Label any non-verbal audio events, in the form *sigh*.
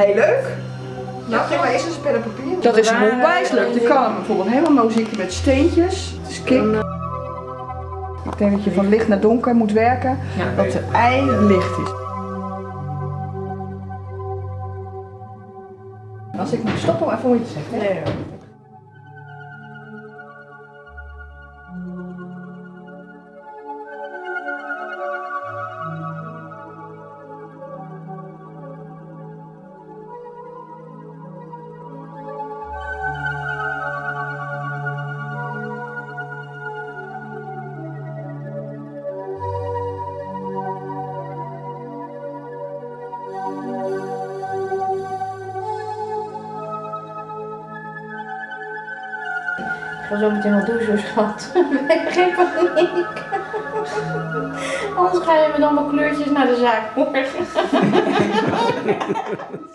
Heel leuk. Nou, geef maar eens een en papier. Dat is onwijs leuk. Je kan bijvoorbeeld helemaal muziekje met steentjes. Het is kick. Ik denk dat je van licht naar donker moet werken. Ja. Dat de ei licht is. Als ik moet stoppen, even moet je het zeggen. Ik ga zo meteen wel douchen, schat. *laughs* Geen paniek. Anders ga je met allemaal kleurtjes naar de zaak morgen. *laughs*